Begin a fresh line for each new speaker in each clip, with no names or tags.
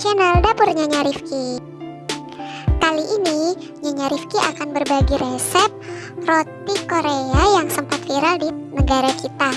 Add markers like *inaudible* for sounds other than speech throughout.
channel Dapur Nyonya Rifki Kali ini Nyonya Rifki akan berbagi resep roti Korea yang sempat viral di negara kita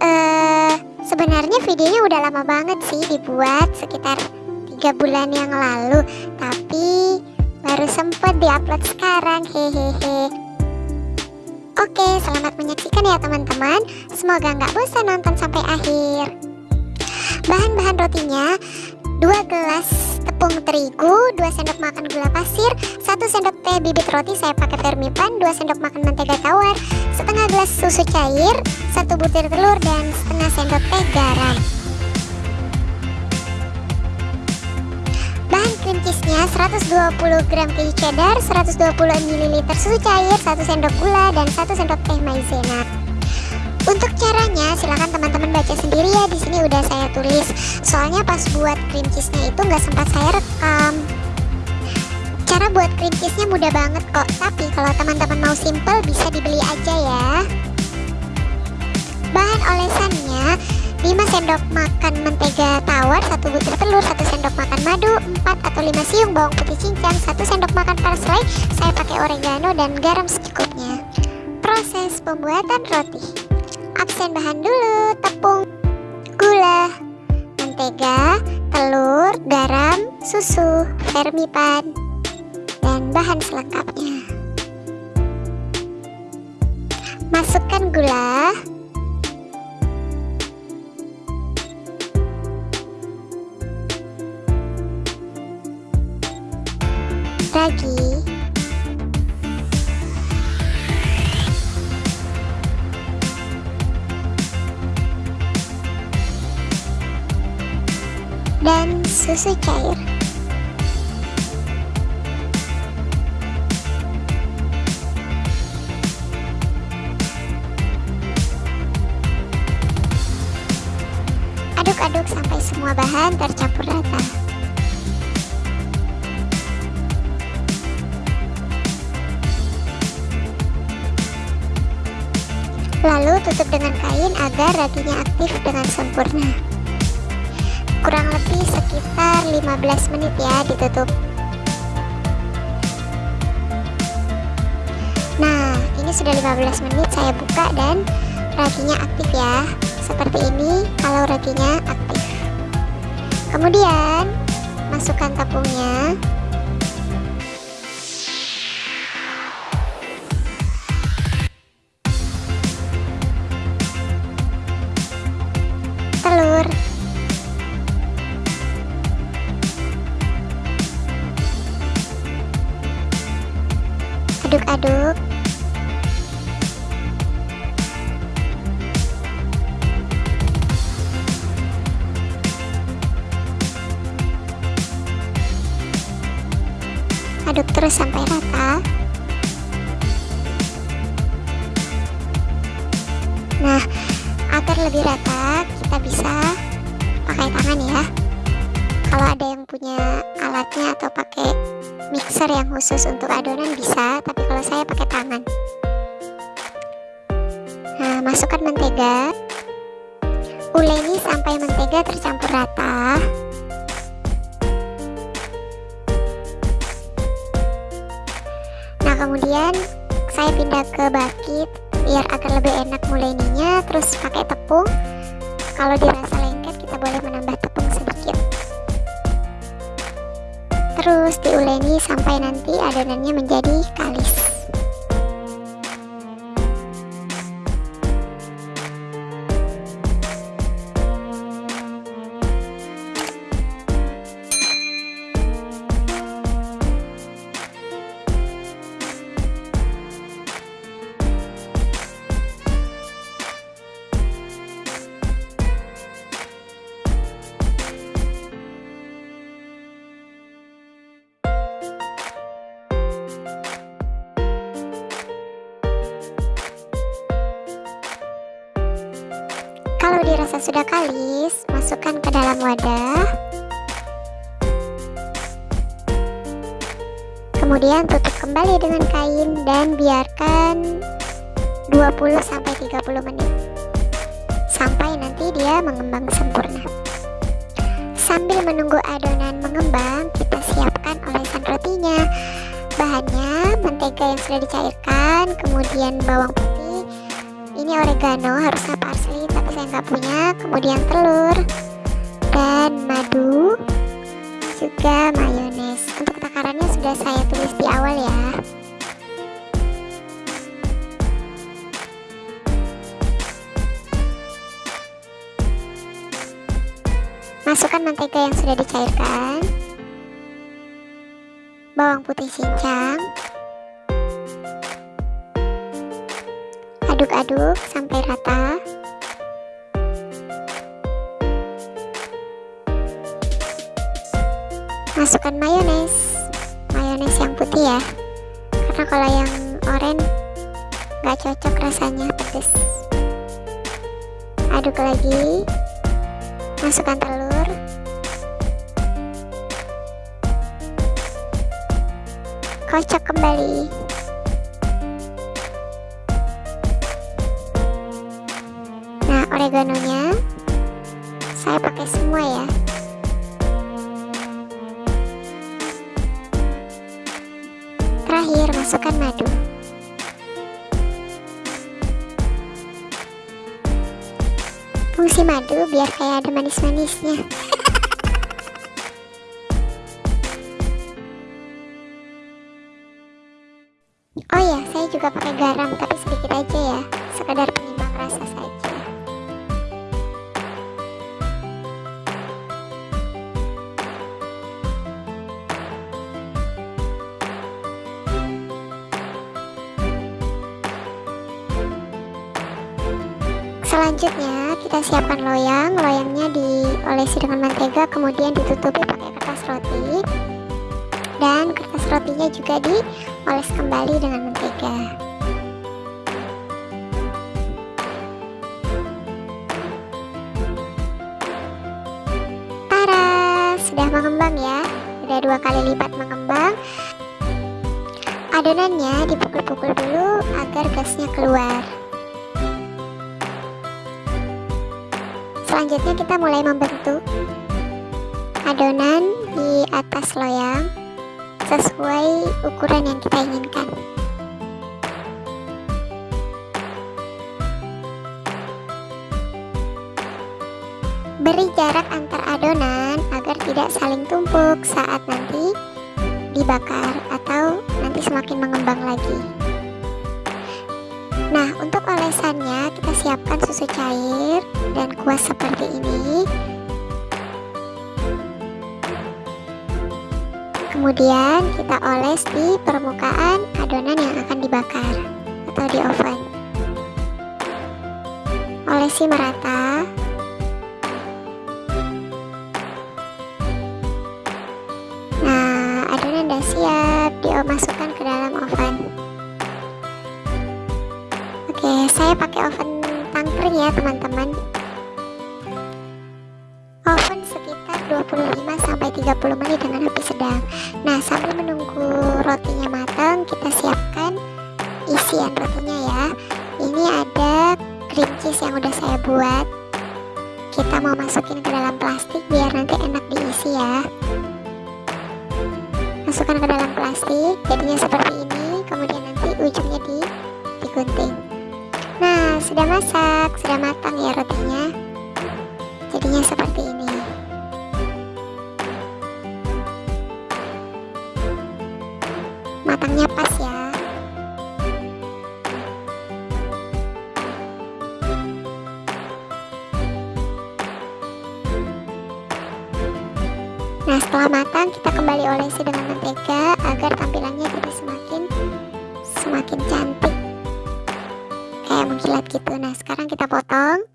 uh, Sebenarnya videonya udah lama banget sih dibuat sekitar 3 bulan yang lalu Tapi baru sempat diupload sekarang hehehe Oke, selamat menyaksikan ya teman-teman. Semoga nggak bosan nonton sampai akhir. Bahan-bahan rotinya 2 gelas tepung terigu, 2 sendok makan gula pasir, 1 sendok teh bibit roti saya pakai vermipan, 2 sendok makan mentega tawar, setengah gelas susu cair, 1 butir telur dan setengah sendok teh garam. cream cheese-nya 120 gram keju cheddar, 120 ml susu cair, 1 sendok gula, dan 1 sendok teh maizena. Untuk caranya silahkan teman-teman baca sendiri ya di sini udah saya tulis. Soalnya pas buat cream cheese-nya itu nggak sempat saya rekam. Cara buat cream cheese-nya mudah banget kok, tapi kalau teman-teman mau simple bisa dibeli aja ya. Bahan olesannya 5 sendok makan mentega tawar, 1 butir telur, 1 sendok makan madu, 4 atau 5 siung bawang putih cincang, 1 sendok makan parsley, saya pakai oregano dan garam secukupnya. Proses pembuatan roti. Absen bahan dulu, tepung, mentega, telur, garam, susu, vermipan, dan bahan selengkapnya. Masukkan gula, dan susu cair aduk-aduk sampai semua bahan tercampur rata Lalu tutup dengan kain agar raginya aktif dengan sempurna. Kurang lebih sekitar 15 menit ya ditutup. Nah, ini sudah 15 menit saya buka dan raginya aktif ya. Seperti ini kalau raginya aktif. Kemudian masukkan tepungnya aduk-aduk aduk terus sampai rata. Nah agar lebih rata kita bisa pakai tangan ya. Kalau ada yang punya alatnya atau pakai mixer yang khusus untuk adonan bisa tapi kalau saya pakai tangan. Nah masukkan mentega. Uleni sampai mentega tercampur rata. Nah kemudian saya pindah ke bakit biar agar lebih enak muleninya terus pakai tepung. Kalau dirasa lengket kita boleh menambah terus diuleni sampai nanti adonannya menjadi kalis sudah kalis, masukkan ke dalam wadah. Kemudian tutup kembali dengan kain dan biarkan 20-30 menit. sampai nanti dia mengembang sempurna. Sambil menunggu adonan mengembang, kita siapkan olesan rotinya. Bahannya mentega yang sudah dicairkan, kemudian bawang putih. Ini oregano, harusnya parsley, tapi saya nggak punya. Kemudian telur dan madu, juga mayones. Untuk takarannya sudah saya tulis di awal ya. Masukkan mentega yang sudah dicairkan Bawang putih cincang Aduk-aduk sampai rata. Masukkan mayones. Mayones yang putih ya. Karena kalau yang oranye nggak cocok rasanya pedes. Aduk lagi. Masukkan telur. Kocok kembali semua ya. Terakhir masukkan madu. Fungsi madu biar kayak ada manis-manisnya. *laughs* Oh ya, saya juga pakai garam, tapi sedikit aja ya, sekadar penyimbang Selanjutnya kita siapkan loyang, loyangnya diolesi dengan mentega, kemudian ditutupi pakai kertas roti. Dan kertas rotinya juga dioles kembali dengan mentega Tara, sudah mengembang ya? Sudah dua kali lipat mengembang. Adonannya dipukul-pukul dulu agar gasnya keluar selanjutnya kita mulai membentuk adonan di atas loyang sesuai ukuran yang kita inginkan. Beri jarak antar adonan agar tidak saling tumpuk saat nanti dibakar atau nanti semakin mengembang lagi. Nah, untuk olesannya kita siapkan susu cair dan kuas seperti ini Kemudian kita oles di permukaan adonan yang akan dibakar atau di oven. Olesi merata. Ya. Ini ada cream cheese yang udah saya buat. Kita mau masukin ke dalam plastik biar nanti enak diisi ya. Masukkan ke dalam plastik, jadinya seperti ini. Kemudian nanti ujungnya di digunting. Nah, sudah masak, sudah matang ya rotinya. Jadinya seperti ini. matangnya pas Nah setelah matang kita kembali olesi dengan mentega agar tampilannya jadi semakin semakin cantik. Kayak mengkilat gitu. Nah sekarang kita potong.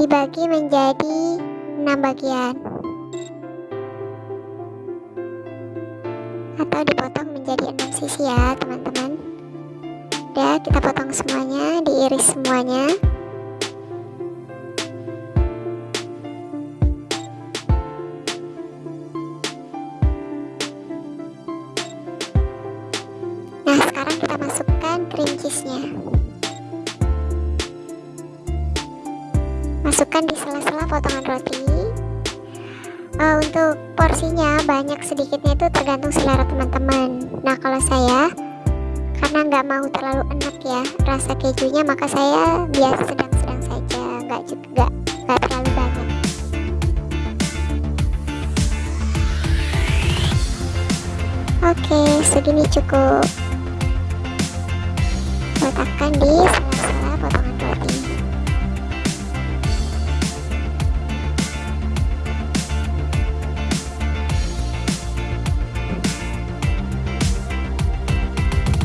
Dibagi menjadi 6 bagian. Atau dipotong menjadi enam sisi ya teman-teman. Udah kita potong semuanya diiris semuanya nah kalau saya. Karena nggak mau terlalu enak ya rasa kejunya maka saya biasa sedang-sedang saja nggak juga nggak terlalu banyak. Oke segini cukup letakkan di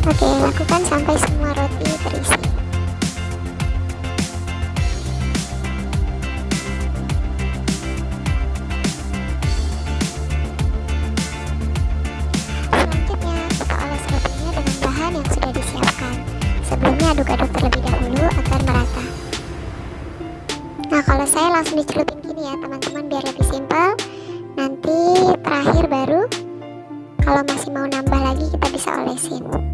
Oke, lakukan sampai semua roti terisi. Selanjutnya, kita oles rotinya dengan bahan yang sudah disiapkan. Sebelumnya aduk-aduk terlebih dahulu agar merata. Nah, kalau saya langsung dicelupin gini ya, teman-teman, biar lebih simpel. Nanti terakhir baru kalau masih mau nambah lagi kita bisa olesin.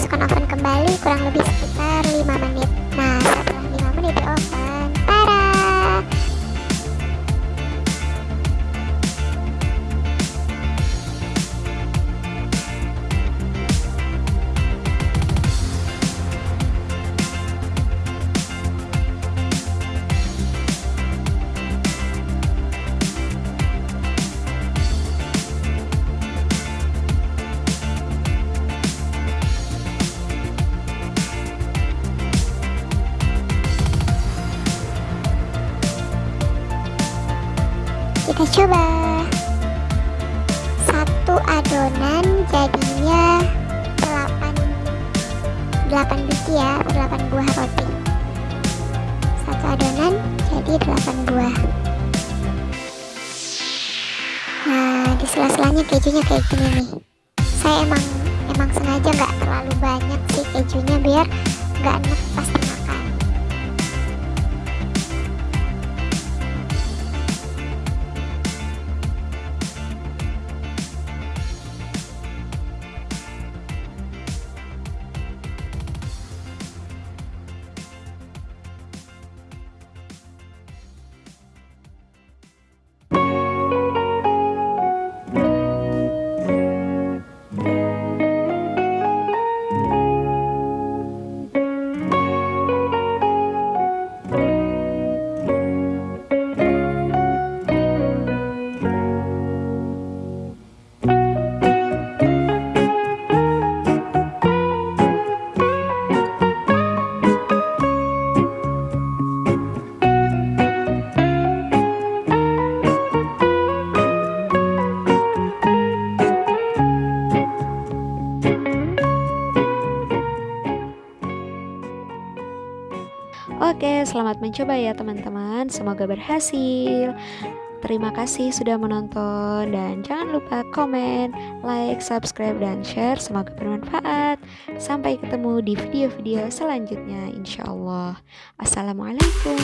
Masukkan oven kembali kurang lebih sekitar 5 menit. Nah, setelah 5 menit di oven, coba. Satu adonan jadinya 8 8 biji ya 8 buah roti. Satu adonan jadi 8 buah. Nah di sela-selanya kejunya kayak gini nih. Saya emang emang sengaja nggak terlalu banyak sih kejunya biar nggak enak pas
selamat mencoba ya teman-teman. Semoga berhasil. Terima kasih sudah menonton dan jangan lupa komen, like, subscribe, dan share. Semoga bermanfaat. Sampai ketemu di video-video selanjutnya insya Allah. Assalamualaikum.